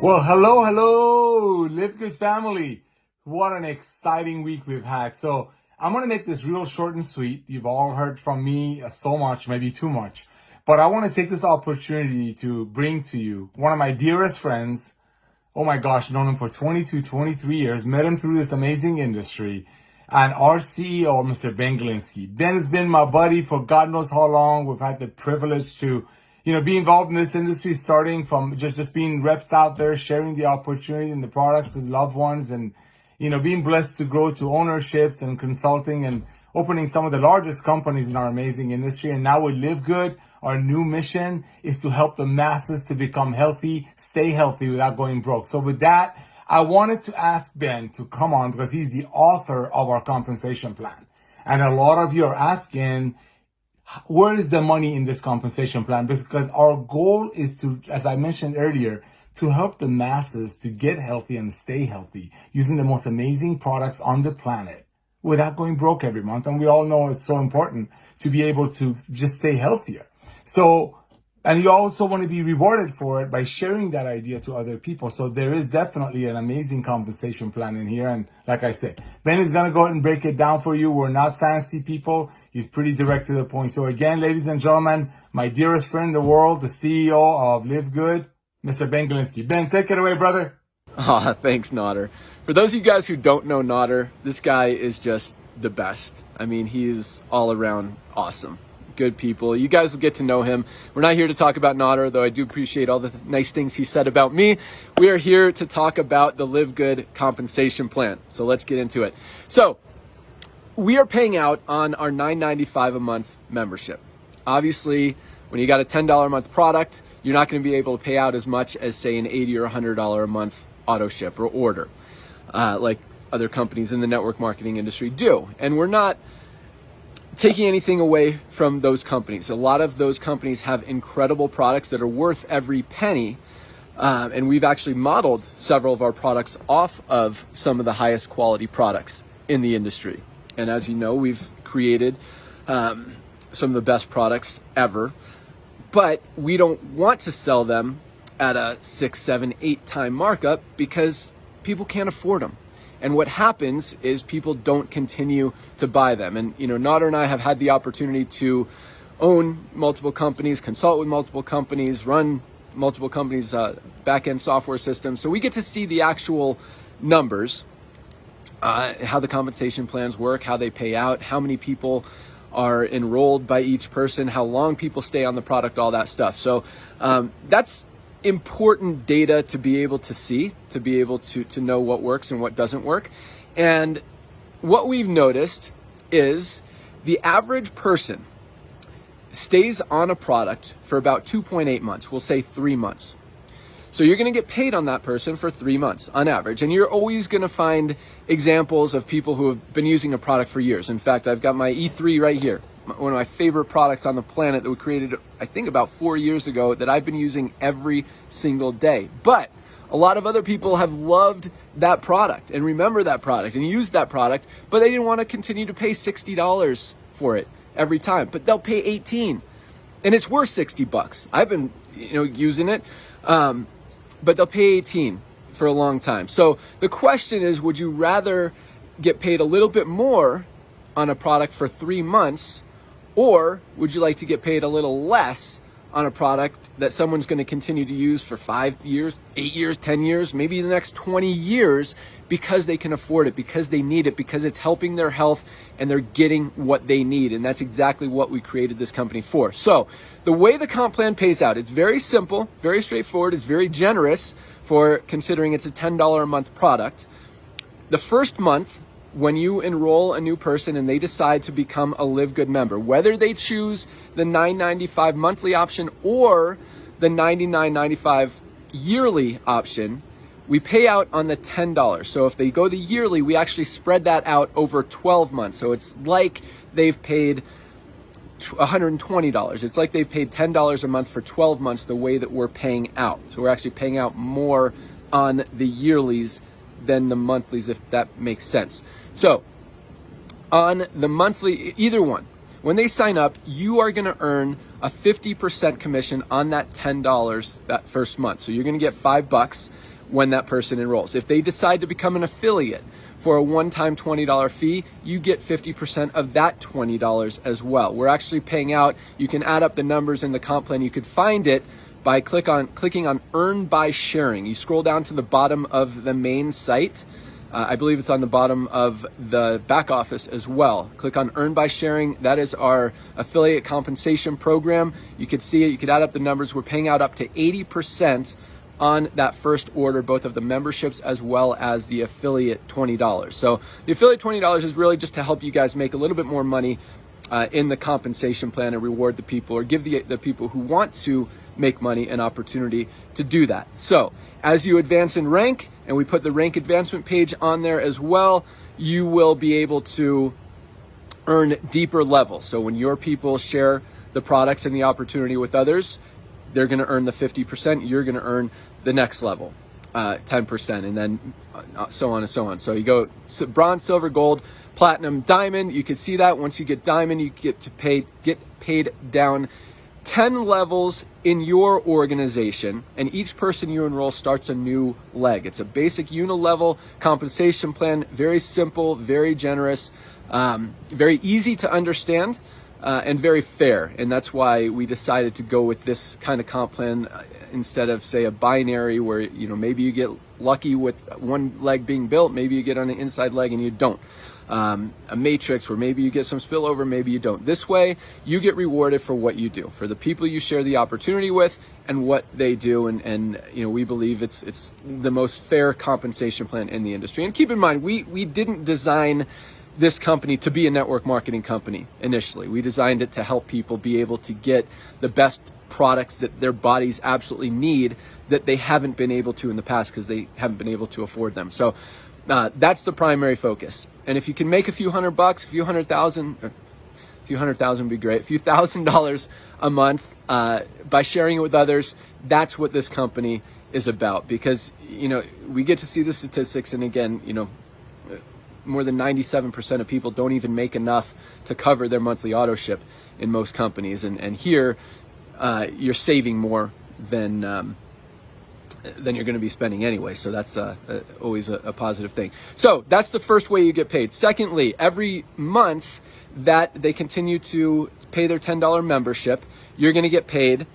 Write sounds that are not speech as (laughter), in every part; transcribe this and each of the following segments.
Well, hello, hello, Live Good family. What an exciting week we've had. So I'm going to make this real short and sweet. You've all heard from me uh, so much, maybe too much, but I want to take this opportunity to bring to you one of my dearest friends. Oh my gosh, known him for 22, 23 years, met him through this amazing industry and our CEO, Mr. Ben Glinsky. Ben has been my buddy for God knows how long. We've had the privilege to you know, be involved in this industry, starting from just, just being reps out there, sharing the opportunity and the products with loved ones and, you know, being blessed to grow to ownerships and consulting and opening some of the largest companies in our amazing industry. And now we live good. Our new mission is to help the masses to become healthy, stay healthy without going broke. So with that, I wanted to ask Ben to come on because he's the author of our compensation plan. And a lot of you are asking, where is the money in this compensation plan? Because our goal is to, as I mentioned earlier, to help the masses to get healthy and stay healthy using the most amazing products on the planet without going broke every month. And we all know it's so important to be able to just stay healthier. So and you also want to be rewarded for it by sharing that idea to other people. So there is definitely an amazing compensation plan in here. And like I said, Ben is going to go ahead and break it down for you. We're not fancy people. He's pretty direct to the point. So again, ladies and gentlemen, my dearest friend in the world, the CEO of Live Good, Mr. Ben Glinsky. Ben, take it away, brother. (laughs) Ah, oh, thanks, Nader. For those of you guys who don't know Nader, this guy is just the best. I mean, he's all around awesome good people. You guys will get to know him. We're not here to talk about Nader, though I do appreciate all the nice things he said about me. We are here to talk about the Live Good compensation plan. So let's get into it. So we are paying out on our $9.95 a month membership. Obviously, when you got a $10 a month product, you're not going to be able to pay out as much as say an 80 or $100 a month auto ship or order, uh, like other companies in the network marketing industry do. And we're not taking anything away from those companies. A lot of those companies have incredible products that are worth every penny. Um, and we've actually modeled several of our products off of some of the highest quality products in the industry. And as you know, we've created um, some of the best products ever, but we don't want to sell them at a six, seven, eight time markup because people can't afford them. And what happens is people don't continue to buy them. And, you know, Nader and I have had the opportunity to own multiple companies, consult with multiple companies, run multiple companies' uh, back-end software systems. So we get to see the actual numbers, uh, how the compensation plans work, how they pay out, how many people are enrolled by each person, how long people stay on the product, all that stuff. So um, that's important data to be able to see, to be able to, to know what works and what doesn't work. And what we've noticed is the average person stays on a product for about 2.8 months. We'll say three months. So you're going to get paid on that person for three months on average. And you're always going to find examples of people who have been using a product for years. In fact, I've got my E3 right here one of my favorite products on the planet that we created, I think about four years ago that I've been using every single day. But a lot of other people have loved that product and remember that product and used that product, but they didn't want to continue to pay $60 for it every time, but they'll pay 18 and it's worth 60 bucks. I've been, you know, using it, um, but they'll pay 18 for a long time. So the question is, would you rather get paid a little bit more on a product for three months or would you like to get paid a little less on a product that someone's going to continue to use for five years, eight years, 10 years, maybe the next 20 years because they can afford it, because they need it, because it's helping their health and they're getting what they need. And that's exactly what we created this company for. So the way the comp plan pays out, it's very simple, very straightforward. It's very generous for considering it's a $10 a month product. The first month, when you enroll a new person and they decide to become a Live Good member, whether they choose the $9.95 monthly option or the $99.95 yearly option, we pay out on the $10. So if they go the yearly, we actually spread that out over 12 months. So it's like they've paid $120. It's like they've paid $10 a month for 12 months the way that we're paying out. So we're actually paying out more on the yearlies than the monthlies, if that makes sense. So on the monthly, either one, When they sign up, you are going to earn a 50% commission on that $10 that first month. So you're going to get five bucks when that person enrolls. If they decide to become an affiliate for a one-time $20 fee, you get 50% of that $20 as well. We're actually paying out, you can add up the numbers in the comp plan. You could find it by click on clicking on earn by sharing. You scroll down to the bottom of the main site. Uh, I believe it's on the bottom of the back office as well. Click on earn by sharing. That is our affiliate compensation program. You could see it. You could add up the numbers. We're paying out up to 80% on that first order, both of the memberships as well as the affiliate $20. So the affiliate $20 is really just to help you guys make a little bit more money uh, in the compensation plan and reward the people or give the, the people who want to make money an opportunity to do that. So as you advance in rank, and we put the rank advancement page on there as well, you will be able to earn deeper levels. So when your people share the products and the opportunity with others, they're going to earn the 50%, you're going to earn the next level, uh, 10%, and then uh, so on and so on. So you go bronze, silver, gold, platinum, diamond. You can see that once you get diamond, you get to pay, get paid down 10 levels in your organization, and each person you enroll starts a new leg. It's a basic unilevel compensation plan, very simple, very generous, um, very easy to understand uh, and very fair. And that's why we decided to go with this kind of comp plan uh, instead of say a binary where, you know, maybe you get lucky with one leg being built, maybe you get on the inside leg and you don't. Um, a matrix where maybe you get some spillover, maybe you don't. This way, you get rewarded for what you do, for the people you share the opportunity with, and what they do. And, and you know, we believe it's it's the most fair compensation plan in the industry. And keep in mind, we we didn't design this company to be a network marketing company initially. We designed it to help people be able to get the best products that their bodies absolutely need that they haven't been able to in the past because they haven't been able to afford them. So uh, that's the primary focus. And if you can make a few hundred bucks, a few hundred thousand, a few hundred thousand would be great, a few thousand (laughs) dollars a month uh, by sharing it with others, that's what this company is about. Because, you know, we get to see the statistics and again, you know, more than 97% of people don't even make enough to cover their monthly auto ship in most companies. And, and here, uh, you're saving more than, um, than you're going to be spending anyway. So that's uh, uh, always a, a positive thing. So that's the first way you get paid. Secondly, every month that they continue to pay their $10 membership, you're going to get paid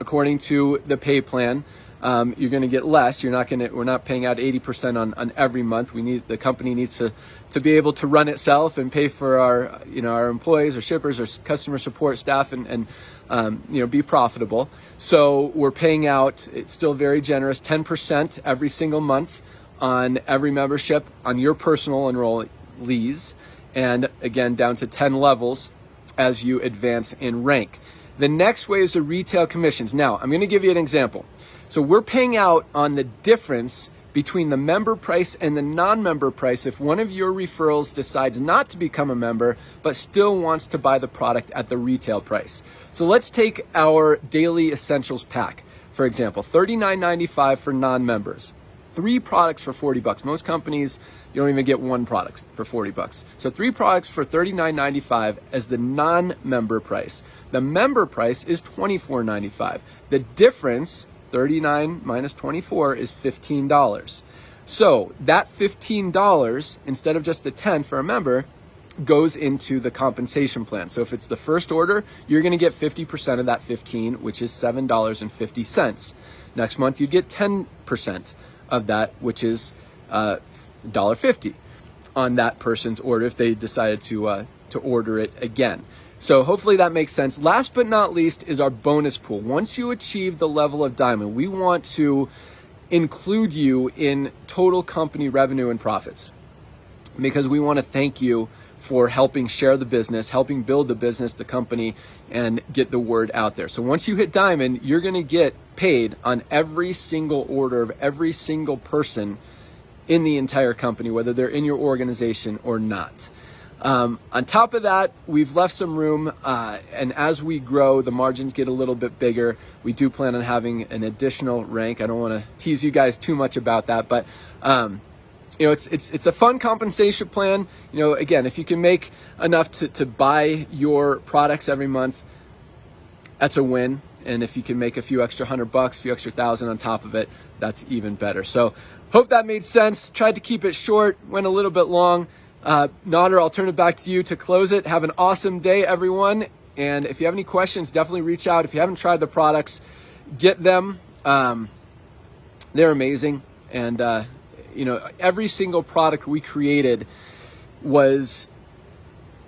according to the pay plan um, you're going to get less. You're not going to. We're not paying out 80% on, on every month. We need the company needs to to be able to run itself and pay for our you know our employees, our shippers, our customer support staff, and and um, you know be profitable. So we're paying out. It's still very generous, 10% every single month on every membership on your personal enrollees, and again down to 10 levels as you advance in rank. The next way is the retail commissions. Now, I'm going to give you an example. So we're paying out on the difference between the member price and the non-member price if one of your referrals decides not to become a member but still wants to buy the product at the retail price. So let's take our daily essentials pack. For example, $39.95 for non-members. Three products for 40 bucks. Most companies, you don't even get one product for 40 bucks. So three products for $39.95 as the non-member price. The member price is $24.95. The difference 39 minus 24 is $15. So that $15, instead of just the 10 for a member, goes into the compensation plan. So if it's the first order, you're going to get 50% of that 15, which is $7.50. Next month, you'd get 10% of that, which is uh, $1.50 on that person's order if they decided to, uh, to order it again. So hopefully that makes sense. Last but not least is our bonus pool. Once you achieve the level of diamond, we want to include you in total company revenue and profits because we want to thank you for helping share the business, helping build the business, the company, and get the word out there. So once you hit diamond, you're going to get paid on every single order of every single person in the entire company, whether they're in your organization or not. Um, on top of that, we've left some room, uh, and as we grow, the margins get a little bit bigger. We do plan on having an additional rank. I don't want to tease you guys too much about that, but um, you know, it's it's it's a fun compensation plan. You know, again, if you can make enough to, to buy your products every month, that's a win. And if you can make a few extra hundred bucks, a few extra thousand on top of it, that's even better. So hope that made sense. Tried to keep it short, went a little bit long. Uh, Nader, I'll turn it back to you to close it. Have an awesome day, everyone. And if you have any questions, definitely reach out. If you haven't tried the products, get them. Um, they're amazing. And, uh, you know, every single product we created was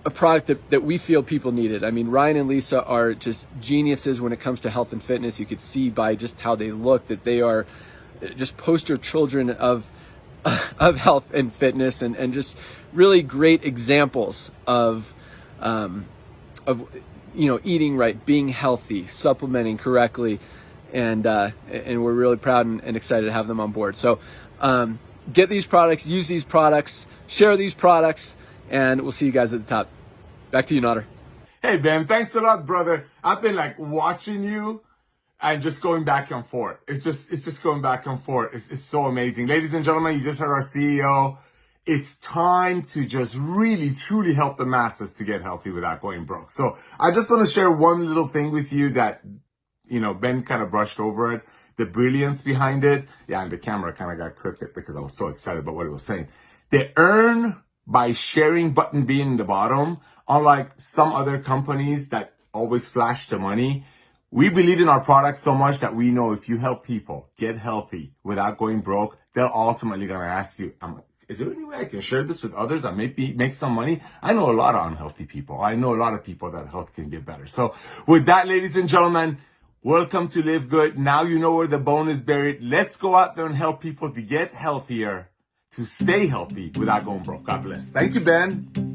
a product that, that we feel people needed. I mean, Ryan and Lisa are just geniuses when it comes to health and fitness. You could see by just how they look that they are just poster children of (laughs) of health and fitness and, and just really great examples of um, of you know eating right, being healthy, supplementing correctly, and uh, and we're really proud and, and, excited to have them on board. So um, get these products, use these products, share these products, and we'll see you guys at the top. Back to you, Nader. Hey Ben, thanks a lot, brother. I've been like watching you and just going back and forth. It's just it's just going back and forth. It's, it's so amazing. Ladies and gentlemen, you just heard our CEO. It's time to just really truly help the masses to get healthy without going broke. So I just want to share one little thing with you that you know Ben kind of brushed over it. The brilliance behind it. Yeah, and the camera kind of got crooked because I was so excited about what he was saying. They earn by sharing button being in the bottom, unlike some other companies that always flash the money we believe in our product so much that we know if you help people get healthy without going broke, they're ultimately going to ask you, is there any way I can share this with others that maybe make some money? I know a lot of unhealthy people. I know a lot of people that health can get better. So with that, ladies and gentlemen, welcome to Live Good. Now you know where the bone is buried. Let's go out there and help people to get healthier, to stay healthy without going broke. God bless. Thank you, Ben.